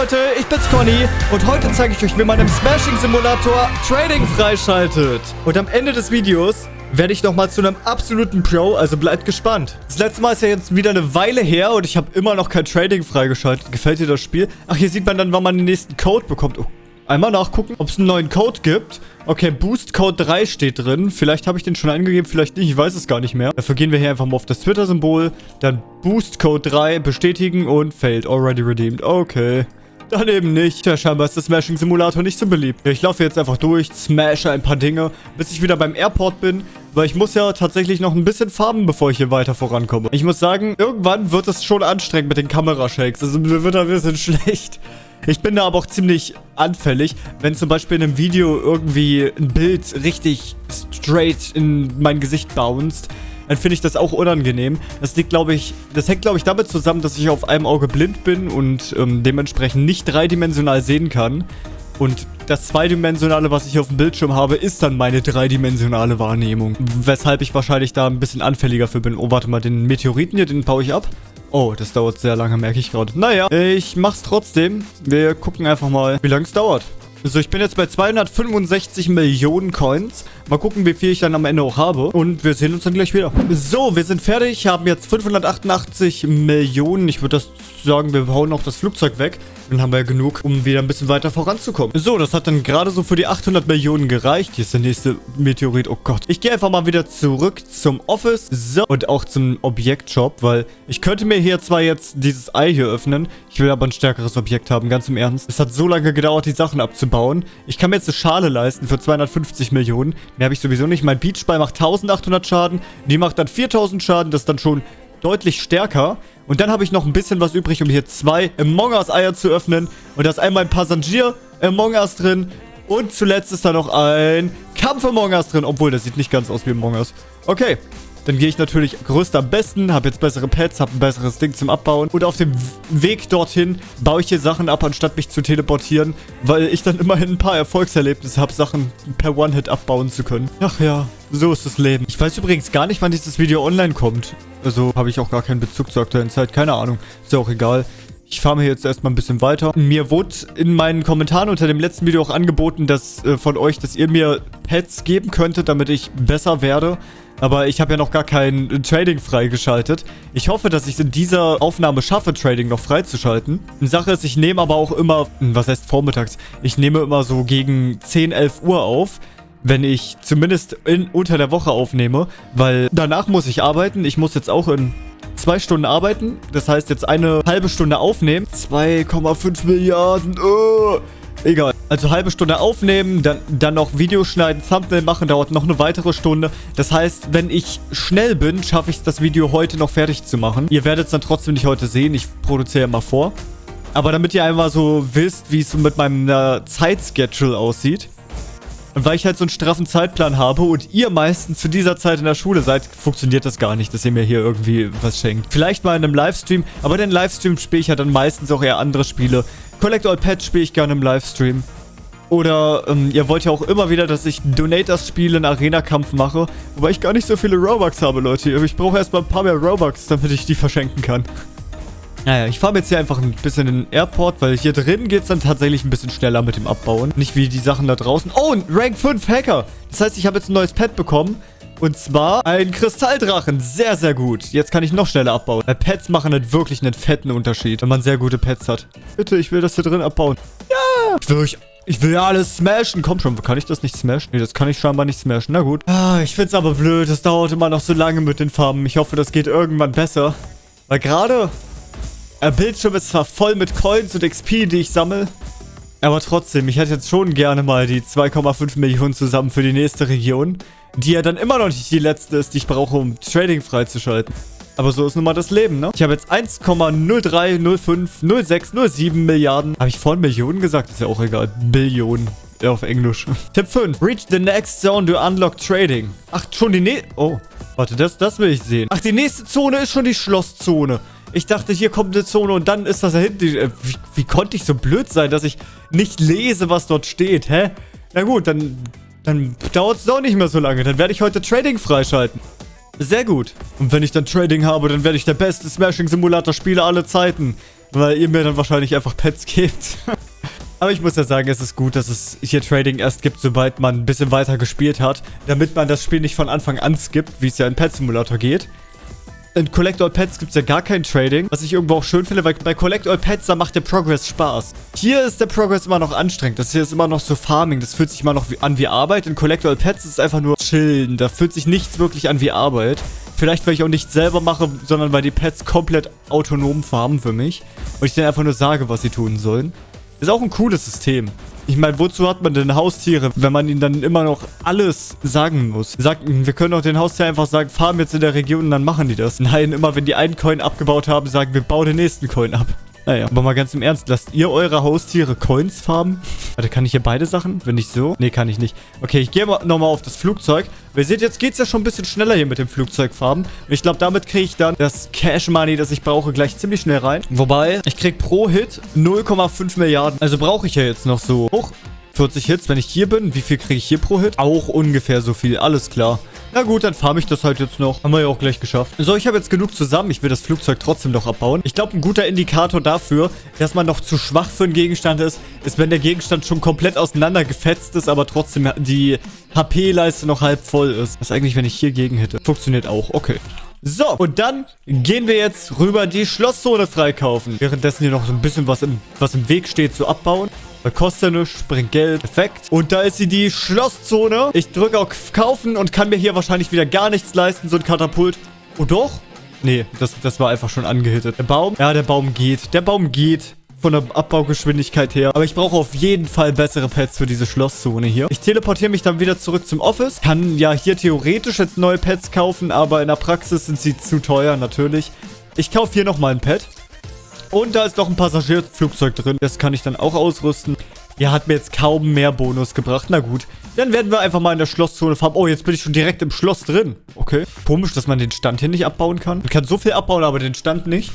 Leute, ich bin's Conny und heute zeige ich euch, wie man im Smashing Simulator Trading freischaltet. Und am Ende des Videos werde ich nochmal zu einem absoluten Pro, also bleibt gespannt. Das letzte Mal ist ja jetzt wieder eine Weile her und ich habe immer noch kein Trading freigeschaltet. Gefällt dir das Spiel? Ach, hier sieht man dann, wann man den nächsten Code bekommt. Oh, einmal nachgucken, ob es einen neuen Code gibt. Okay, Boost Code 3 steht drin. Vielleicht habe ich den schon eingegeben, vielleicht nicht. Ich weiß es gar nicht mehr. Dafür gehen wir hier einfach mal auf das Twitter-Symbol. Dann Boost Code 3 bestätigen und failed. Already redeemed. Okay. Dann eben nicht. Ja, scheinbar ist der Smashing Simulator nicht so beliebt. Ich laufe jetzt einfach durch, smashe ein paar Dinge, bis ich wieder beim Airport bin. Weil ich muss ja tatsächlich noch ein bisschen farben, bevor ich hier weiter vorankomme. Ich muss sagen, irgendwann wird es schon anstrengend mit den Kamerashakes. Also mir wird ein bisschen schlecht. Ich bin da aber auch ziemlich anfällig, wenn zum Beispiel in einem Video irgendwie ein Bild richtig straight in mein Gesicht bounced, dann finde ich das auch unangenehm. Das liegt, glaube ich, das hängt, glaube ich, damit zusammen, dass ich auf einem Auge blind bin und ähm, dementsprechend nicht dreidimensional sehen kann. Und das Zweidimensionale, was ich auf dem Bildschirm habe, ist dann meine dreidimensionale Wahrnehmung. Weshalb ich wahrscheinlich da ein bisschen anfälliger für bin. Oh, warte mal, den Meteoriten hier, den baue ich ab. Oh, das dauert sehr lange, merke ich gerade. Naja, ich mach's trotzdem. Wir gucken einfach mal, wie lange es dauert. So, ich bin jetzt bei 265 Millionen Coins. Mal gucken, wie viel ich dann am Ende auch habe. Und wir sehen uns dann gleich wieder. So, wir sind fertig. Haben jetzt 588 Millionen. Ich würde das sagen, wir hauen auch das Flugzeug weg. Dann haben wir ja genug, um wieder ein bisschen weiter voranzukommen. So, das hat dann gerade so für die 800 Millionen gereicht. Hier ist der nächste Meteorit. Oh Gott. Ich gehe einfach mal wieder zurück zum Office. So, und auch zum Objektshop, weil ich könnte mir hier zwar jetzt dieses Ei hier öffnen. Ich will aber ein stärkeres Objekt haben, ganz im Ernst. Es hat so lange gedauert, die Sachen abzubauen. Ich kann mir jetzt eine Schale leisten für 250 Millionen. Mehr habe ich sowieso nicht. Mein Beachball macht 1800 Schaden. Die macht dann 4000 Schaden. Das ist dann schon deutlich stärker. Und dann habe ich noch ein bisschen was übrig, um hier zwei Among Us Eier zu öffnen. Und da ist einmal ein Passagier Among Us drin. Und zuletzt ist da noch ein Kampf Among Us drin. Obwohl, das sieht nicht ganz aus wie Among Us. Okay. Dann gehe ich natürlich größter am besten, habe jetzt bessere Pets, habe ein besseres Ding zum Abbauen. Und auf dem Weg dorthin baue ich hier Sachen ab, anstatt mich zu teleportieren, weil ich dann immerhin ein paar Erfolgserlebnisse habe, Sachen per One-Hit abbauen zu können. Ach ja, so ist das Leben. Ich weiß übrigens gar nicht, wann dieses Video online kommt. Also habe ich auch gar keinen Bezug zur aktuellen Zeit. Keine Ahnung. Ist ja auch egal. Ich fahre mir jetzt erstmal ein bisschen weiter. Mir wurde in meinen Kommentaren unter dem letzten Video auch angeboten, dass äh, von euch, dass ihr mir Pets geben könntet, damit ich besser werde. Aber ich habe ja noch gar kein Trading freigeschaltet. Ich hoffe, dass ich es in dieser Aufnahme schaffe, Trading noch freizuschalten. Sache ist, ich nehme aber auch immer, hm, was heißt vormittags? Ich nehme immer so gegen 10, 11 Uhr auf wenn ich zumindest in, unter der Woche aufnehme, weil danach muss ich arbeiten. Ich muss jetzt auch in zwei Stunden arbeiten. Das heißt, jetzt eine halbe Stunde aufnehmen. 2,5 Milliarden. Oh. Egal. Also halbe Stunde aufnehmen, dann, dann noch Video schneiden, Thumbnail machen, dauert noch eine weitere Stunde. Das heißt, wenn ich schnell bin, schaffe ich es, das Video heute noch fertig zu machen. Ihr werdet es dann trotzdem nicht heute sehen. Ich produziere immer vor. Aber damit ihr einmal so wisst, wie es mit meinem äh, Zeitschedule aussieht. Und weil ich halt so einen straffen Zeitplan habe und ihr meistens zu dieser Zeit in der Schule seid, funktioniert das gar nicht, dass ihr mir hier irgendwie was schenkt. Vielleicht mal in einem Livestream, aber den Livestream spiele ich ja dann meistens auch eher andere Spiele. Collect All Pets spiele ich gerne im Livestream. Oder ähm, ihr wollt ja auch immer wieder, dass ich Donators spiele, einen Arena-Kampf mache. Wobei ich gar nicht so viele Robux habe, Leute. Ich brauche erstmal ein paar mehr Robux, damit ich die verschenken kann. Naja, ich fahre jetzt hier einfach ein bisschen in den Airport, weil hier drin geht es dann tatsächlich ein bisschen schneller mit dem Abbauen. Nicht wie die Sachen da draußen. Oh, ein Rank 5 Hacker. Das heißt, ich habe jetzt ein neues Pet bekommen. Und zwar ein Kristalldrachen. Sehr, sehr gut. Jetzt kann ich noch schneller abbauen. Weil Pets machen halt wirklich einen fetten Unterschied, wenn man sehr gute Pets hat. Bitte, ich will das hier drin abbauen. Ja! Ich will euch... Ich will ja alles smashen. Komm schon, kann ich das nicht smashen? Nee, das kann ich scheinbar nicht smashen. Na gut. Ah, ich find's aber blöd. Das dauert immer noch so lange mit den Farben. Ich hoffe, das geht irgendwann besser. Weil gerade der Bildschirm ist zwar voll mit Coins und XP, die ich sammle. Aber trotzdem, ich hätte jetzt schon gerne mal die 2,5 Millionen zusammen für die nächste Region. Die ja dann immer noch nicht die letzte ist, die ich brauche, um Trading freizuschalten. Aber so ist nun mal das Leben, ne? Ich habe jetzt 1,03050607 Milliarden. Habe ich vorhin Millionen gesagt? Ist ja auch egal. Billionen. Ja, auf Englisch. Tipp 5. Reach the next zone to unlock trading. Ach, schon die nächste... Oh, warte, das, das will ich sehen. Ach, die nächste Zone ist schon die Schlosszone. Ich dachte, hier kommt eine Zone und dann ist das da hinten. Äh, wie, wie konnte ich so blöd sein, dass ich nicht lese, was dort steht, hä? Na gut, dann, dann dauert es doch nicht mehr so lange. Dann werde ich heute Trading freischalten. Sehr gut. Und wenn ich dann Trading habe, dann werde ich der beste Smashing-Simulator-Spieler aller Zeiten. weil ihr mir dann wahrscheinlich einfach Pets gebt. Aber ich muss ja sagen, es ist gut, dass es hier Trading erst gibt, sobald man ein bisschen weiter gespielt hat, damit man das Spiel nicht von Anfang an skippt, wie es ja in Pet Simulator geht. In Collect All Pets gibt es ja gar kein Trading, was ich irgendwo auch schön finde, weil bei Collect All Pets, da macht der Progress Spaß. Hier ist der Progress immer noch anstrengend. Das hier ist immer noch so Farming. Das fühlt sich immer noch an wie Arbeit. In Collect All Pets ist es einfach nur chillen. Da fühlt sich nichts wirklich an wie Arbeit. Vielleicht, weil ich auch nicht selber mache, sondern weil die Pets komplett autonom farmen für mich. Und ich denen einfach nur sage, was sie tun sollen. Ist auch ein cooles System. Ich meine, wozu hat man denn Haustiere, wenn man ihnen dann immer noch alles sagen muss? Sagt, wir können doch den Haustier einfach sagen, farm jetzt in der Region und dann machen die das. Nein, immer wenn die einen Coin abgebaut haben, sagen wir, bau den nächsten Coin ab. Naja, aber mal ganz im Ernst, lasst ihr eure Haustiere Coins farmen? Warte, kann ich hier beide Sachen? Wenn nicht so? Nee, kann ich nicht. Okay, ich gehe nochmal auf das Flugzeug. Ihr seht, jetzt geht es ja schon ein bisschen schneller hier mit dem Flugzeugfarben. Und ich glaube, damit kriege ich dann das Cash Money, das ich brauche, gleich ziemlich schnell rein. Wobei, ich kriege pro Hit 0,5 Milliarden. Also brauche ich ja jetzt noch so hoch 40 Hits, wenn ich hier bin. Wie viel kriege ich hier pro Hit? Auch ungefähr so viel, alles klar. Na gut, dann farme ich das halt jetzt noch. Haben wir ja auch gleich geschafft. So, ich habe jetzt genug zusammen. Ich will das Flugzeug trotzdem noch abbauen. Ich glaube, ein guter Indikator dafür, dass man noch zu schwach für einen Gegenstand ist, ist, wenn der Gegenstand schon komplett auseinandergefetzt ist, aber trotzdem die HP-Leiste noch halb voll ist. Was eigentlich, wenn ich hier gegen hätte? Funktioniert auch. Okay. So, und dann gehen wir jetzt rüber die Schlosszone freikaufen. Währenddessen hier noch so ein bisschen was im, was im Weg steht zu abbauen. Weil kostet nichts, bringt Geld. Perfekt. Und da ist sie, die Schlosszone. Ich drücke auf Kaufen und kann mir hier wahrscheinlich wieder gar nichts leisten. So ein Katapult. Oh doch? Nee, das, das war einfach schon angehittet. Der Baum? Ja, der Baum geht. Der Baum geht von der Abbaugeschwindigkeit her. Aber ich brauche auf jeden Fall bessere Pets für diese Schlosszone hier. Ich teleportiere mich dann wieder zurück zum Office. Kann ja hier theoretisch jetzt neue Pets kaufen, aber in der Praxis sind sie zu teuer natürlich. Ich kaufe hier nochmal ein Pet. Und da ist noch ein Passagierflugzeug drin. Das kann ich dann auch ausrüsten. Ja, hat mir jetzt kaum mehr Bonus gebracht. Na gut. Dann werden wir einfach mal in der Schlosszone farmen. Oh, jetzt bin ich schon direkt im Schloss drin. Okay. Komisch, dass man den Stand hier nicht abbauen kann. Man kann so viel abbauen, aber den Stand nicht.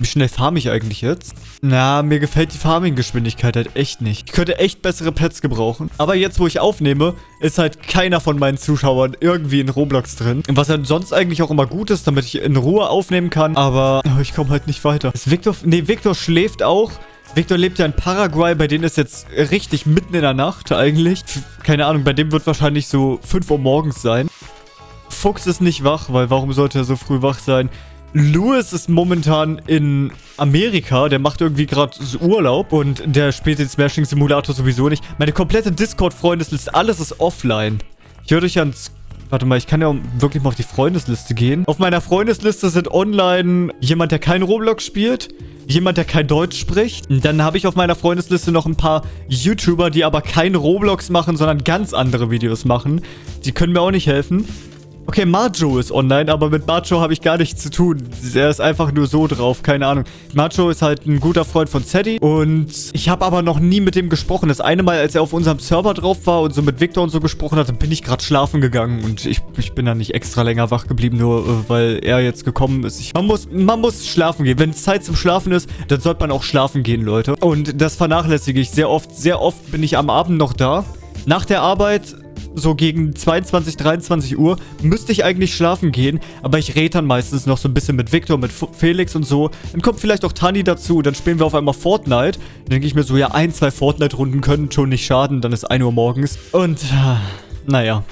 Wie schnell farme ich eigentlich jetzt? Na, mir gefällt die Farming-Geschwindigkeit halt echt nicht. Ich könnte echt bessere Pets gebrauchen. Aber jetzt, wo ich aufnehme, ist halt keiner von meinen Zuschauern irgendwie in Roblox drin. Was halt sonst eigentlich auch immer gut ist, damit ich in Ruhe aufnehmen kann. Aber oh, ich komme halt nicht weiter. Ist Victor... Nee, Victor schläft auch. Victor lebt ja in Paraguay, bei denen ist jetzt richtig mitten in der Nacht eigentlich. Keine Ahnung, bei dem wird wahrscheinlich so 5 Uhr morgens sein. Fuchs ist nicht wach, weil warum sollte er so früh wach sein? Louis ist momentan in Amerika. Der macht irgendwie gerade Urlaub und der spielt den Smashing Simulator sowieso nicht. Meine komplette Discord-Freundesliste, alles ist offline. Ich höre dich ans... Warte mal, ich kann ja wirklich mal auf die Freundesliste gehen. Auf meiner Freundesliste sind online jemand, der kein Roblox spielt, jemand, der kein Deutsch spricht. Dann habe ich auf meiner Freundesliste noch ein paar YouTuber, die aber kein Roblox machen, sondern ganz andere Videos machen. Die können mir auch nicht helfen. Okay, Majo ist online, aber mit Majo habe ich gar nichts zu tun. Er ist einfach nur so drauf, keine Ahnung. Majo ist halt ein guter Freund von Zeddy und ich habe aber noch nie mit dem gesprochen. Das eine Mal, als er auf unserem Server drauf war und so mit Victor und so gesprochen hat, dann bin ich gerade schlafen gegangen und ich, ich bin dann nicht extra länger wach geblieben, nur äh, weil er jetzt gekommen ist. Ich, man, muss, man muss schlafen gehen. Wenn es Zeit zum Schlafen ist, dann sollte man auch schlafen gehen, Leute. Und das vernachlässige ich sehr oft. Sehr oft bin ich am Abend noch da. Nach der Arbeit so gegen 22, 23 Uhr müsste ich eigentlich schlafen gehen, aber ich rede dann meistens noch so ein bisschen mit Victor, mit Felix und so. Dann kommt vielleicht auch Tani dazu, dann spielen wir auf einmal Fortnite. Dann denke ich mir so, ja, ein, zwei Fortnite-Runden können schon nicht schaden, dann ist 1 Uhr morgens. Und, äh, naja,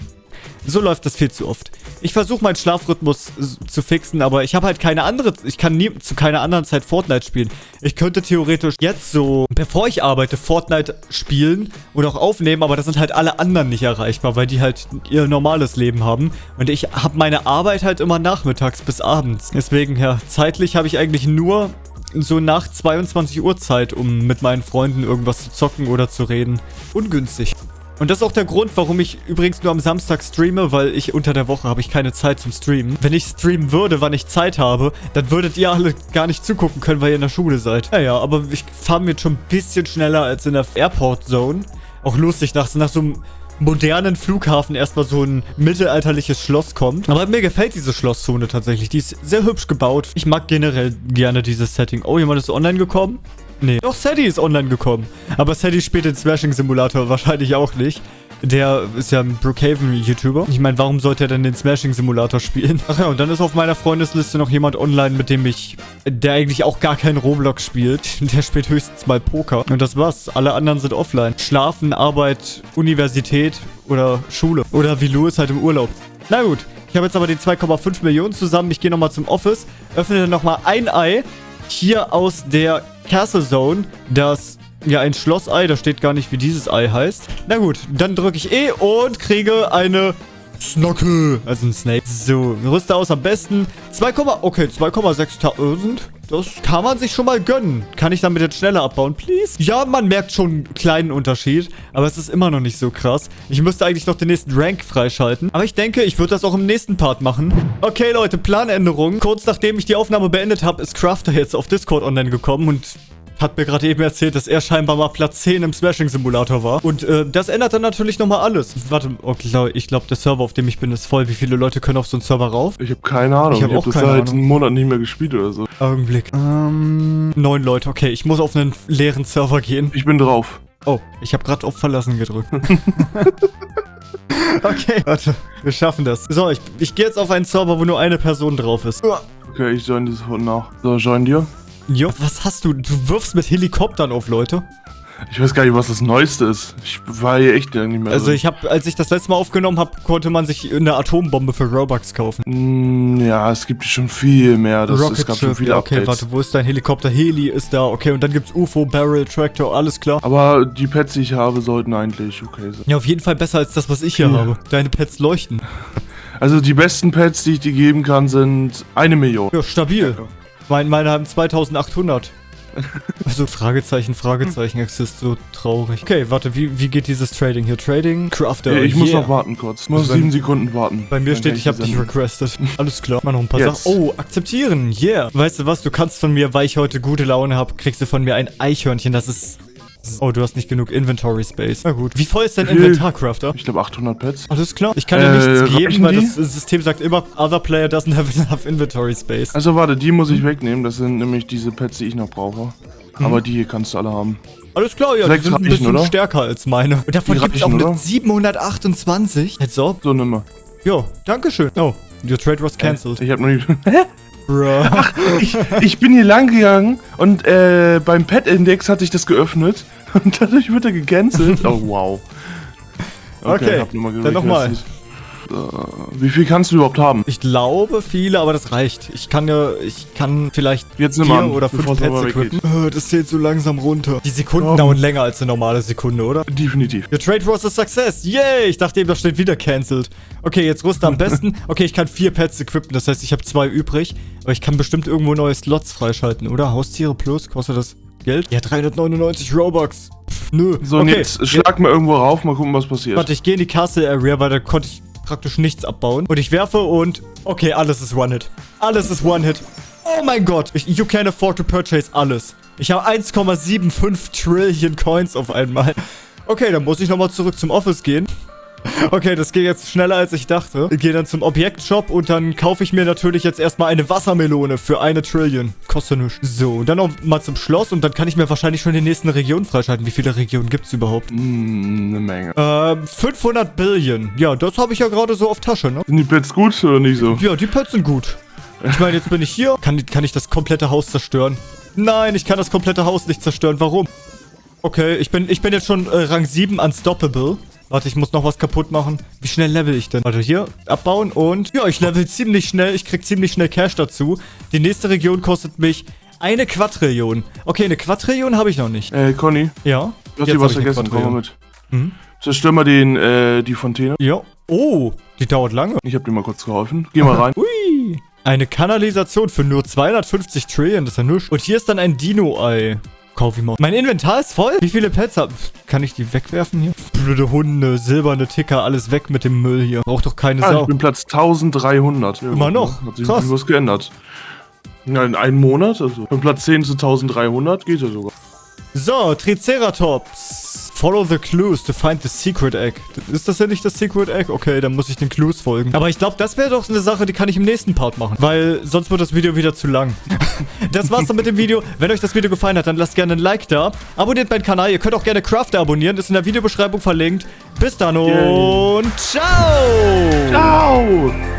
so läuft das viel zu oft. Ich versuche meinen Schlafrhythmus zu fixen, aber ich habe halt keine andere... Ich kann nie zu keiner anderen Zeit Fortnite spielen. Ich könnte theoretisch jetzt so, bevor ich arbeite, Fortnite spielen und auch aufnehmen, aber das sind halt alle anderen nicht erreichbar, weil die halt ihr normales Leben haben. Und ich habe meine Arbeit halt immer nachmittags bis abends. Deswegen, ja, zeitlich habe ich eigentlich nur so nach 22 Uhr Zeit, um mit meinen Freunden irgendwas zu zocken oder zu reden. Ungünstig. Und das ist auch der Grund, warum ich übrigens nur am Samstag streame, weil ich unter der Woche habe ich keine Zeit zum Streamen. Wenn ich streamen würde, wann ich Zeit habe, dann würdet ihr alle gar nicht zugucken können, weil ihr in der Schule seid. Naja, aber ich fahre mir jetzt schon ein bisschen schneller als in der Airport Zone. Auch lustig, nach, nach so einem modernen Flughafen erstmal so ein mittelalterliches Schloss kommt. Aber mir gefällt diese Schlosszone tatsächlich. Die ist sehr hübsch gebaut. Ich mag generell gerne dieses Setting. Oh, jemand ist online gekommen? Nee. Doch, Sadie ist online gekommen. Aber Sadie spielt den Smashing Simulator wahrscheinlich auch nicht. Der ist ja ein Brookhaven-YouTuber. Ich meine, warum sollte er denn den Smashing-Simulator spielen? Ach ja, und dann ist auf meiner Freundesliste noch jemand online, mit dem ich... Der eigentlich auch gar keinen Roblox spielt. Der spielt höchstens mal Poker. Und das war's. Alle anderen sind offline. Schlafen, Arbeit, Universität oder Schule. Oder wie Louis halt im Urlaub. Na gut. Ich habe jetzt aber die 2,5 Millionen zusammen. Ich gehe nochmal zum Office, öffne dann nochmal ein Ei. Hier aus der Castle Zone, das ja, ein Schlossei. Da steht gar nicht, wie dieses Ei heißt. Na gut, dann drücke ich E und kriege eine Snocke. Also ein Snake. So, rüste aus am besten. 2, okay, 2,6.000. Das kann man sich schon mal gönnen. Kann ich damit jetzt schneller abbauen, please? Ja, man merkt schon einen kleinen Unterschied. Aber es ist immer noch nicht so krass. Ich müsste eigentlich noch den nächsten Rank freischalten. Aber ich denke, ich würde das auch im nächsten Part machen. Okay, Leute, Planänderung. Kurz nachdem ich die Aufnahme beendet habe, ist Crafter jetzt auf Discord online gekommen. Und hat mir gerade eben erzählt, dass er scheinbar mal Platz 10 im Smashing-Simulator war. Und äh, das ändert dann natürlich nochmal alles. Warte, okay, ich glaube, der Server, auf dem ich bin, ist voll. Wie viele Leute können auf so einen Server rauf? Ich habe keine Ahnung. Ich habe hab das keine seit Ahnung. einem Monat nicht mehr gespielt oder so. Augenblick. Ähm, neun Leute. Okay, ich muss auf einen leeren Server gehen. Ich bin drauf. Oh, ich habe gerade auf Verlassen gedrückt. okay, warte. Wir schaffen das. So, ich, ich gehe jetzt auf einen Server, wo nur eine Person drauf ist. Okay, ich join dir sofort nach. So, join dir. Jo, was hast du? Du wirfst mit Helikoptern auf, Leute. Ich weiß gar nicht, was das Neueste ist. Ich war hier echt nicht mehr Also drin. ich habe, als ich das letzte Mal aufgenommen habe, konnte man sich eine Atombombe für Robux kaufen. Mm, Ja, es gibt schon viel mehr. Das, es gab schon Ship, viele ja, okay, Updates. warte, wo ist dein Helikopter? Heli ist da, okay, und dann gibt's UFO, Barrel, Tractor, alles klar. Aber die Pets, die ich habe, sollten eigentlich okay sein. Ja, auf jeden Fall besser als das, was ich hier Ja. habe. Deine Pets leuchten. Also die besten Pets, die ich dir geben kann, sind eine Million. Ja, stabil. Mein, meine haben 2800. Also Fragezeichen, Fragezeichen, es ist so traurig. Okay, warte, wie, wie geht dieses Trading hier? Trading, Crafter, Äh, ich muss yeah. noch warten kurz. Ich muss sieben Sekunden warten. Bei mir Dann steht, ich habe dich requested. Alles klar. Mal noch ein paar Jetzt. Sachen. Oh, akzeptieren. Yeah. Weißt du was? Du kannst von mir, weil ich heute gute Laune habe, kriegst du von mir ein Eichhörnchen. Das ist... Oh, du hast nicht genug Inventory Space. Na gut. Wie voll ist dein viel? Inventar, Crafter? Ich glaube 800 Pets. Alles klar. Ich kann dir Äh, nichts geben, weil die? das System sagt immer, other player doesn't have enough inventory space. Also warte, die muss ich wegnehmen. Das sind nämlich diese Pets, die ich noch brauche. Mhm. Aber die hier kannst du alle haben. Alles klar, ja, die Sechs sind ein bisschen oder? stärker als meine. Und davon Die gibt es auch eine oder? 728. Jetzt so. So, nimm mal. Jo, dankeschön. Oh, your trade was cancelled. Ich habe noch nie... Bruh. ich, ich bin hier lang gegangen und äh, beim Pet-Index hatte ich das geöffnet und dadurch wird er gecancelt. Oh, wow. Okay, hab nochmal dann nochmal. Äh, wie viel kannst du überhaupt haben? Ich glaube viele, aber das reicht. Ich kann ja, ich kann vielleicht Jetzt vier an, oder fünf Pets equippen. Äh, Das zählt so langsam runter. Die Sekunden Ja. dauern länger als eine normale Sekunde, oder? Definitiv. Your trade was a success. Yay! Ich dachte eben, da steht wieder cancelled. Okay, jetzt rüste am besten. Okay, ich kann vier Pets equippen. Das heißt, ich habe zwei übrig. Aber ich kann bestimmt irgendwo neue Slots freischalten, oder? Haustiere plus, kostet das Geld? Ja, 399 Robux. Pff, nö. So, und okay. jetzt schlag mal irgendwo rauf, mal gucken, was passiert. Warte, ich gehe in die Castle Area, weil da konnte ich praktisch nichts abbauen. Und ich werfe und... Okay, alles ist One-Hit. Alles ist One-Hit. Oh mein Gott. Ich, you can afford to purchase alles. Ich habe 1,75 Trillion Coins auf einmal. Okay, dann muss ich nochmal zurück zum Office gehen. Okay, das geht jetzt schneller als ich dachte. Ich gehe dann zum Objektshop und dann kaufe ich mir natürlich jetzt erstmal eine Wassermelone für eine Trillion. Kostet nichts. So, und dann noch mal zum Schloss und dann kann ich mir wahrscheinlich schon die nächsten Regionen freischalten. Wie viele Regionen gibt's überhaupt? Hm, eine Menge. Ähm, 500 Billion. Ja, das habe ich ja gerade so auf Tasche, ne? Sind die Pets gut oder nicht so? Ja, die Pets sind gut. Ich meine, jetzt bin ich hier. Kann, kann ich das komplette Haus zerstören? Nein, ich kann das komplette Haus nicht zerstören. Warum? Okay, ich bin, ich bin jetzt schon äh, Rang 7 unstoppable. Warte, ich muss noch was kaputt machen. Wie schnell level ich denn? Warte, hier, abbauen und... Ja, ich level ziemlich schnell. Ich krieg ziemlich schnell Cash dazu. Die nächste Region kostet mich eine Quadrillion. Okay, eine Quadrillion habe ich noch nicht. Äh, Conny, Ja. du hast dir was vergessen, komm mal mit. Mhm. Zerstör mal den, äh, die Fontäne. Ja. Oh, die dauert lange. Ich hab dir mal kurz geholfen. Geh mal rein. Ui. Eine Kanalisation für nur 250 Trillion, das ist ja nichts. Und hier ist dann ein Dino-Ei. Kauf ich mal. Mein Inventar ist voll. Wie viele Pets hab Kann ich die wegwerfen hier? Blöde Hunde, silberne Ticker, alles weg mit dem Müll hier. Braucht doch keine Ah, Sau. ich bin Platz 1300. Ja, Immer noch? Hat sich. Krass. was geändert. Ja, in einem Monat, also. Von Platz 10 zu 1300 geht ja sogar. So, Triceratops. Follow the clues to find the secret egg. Ist das ja nicht das secret egg? Okay, dann muss ich den Clues folgen. Aber ich glaube, das wäre doch eine Sache, die kann ich im nächsten Part machen. Weil sonst wird das Video wieder zu lang. das war's dann mit dem Video. Wenn euch das Video gefallen hat, dann lasst gerne ein Like da. Abonniert meinen Kanal. Ihr könnt auch gerne Crafter abonnieren. Ist in der Videobeschreibung verlinkt. Bis dann und ciao! Ciao!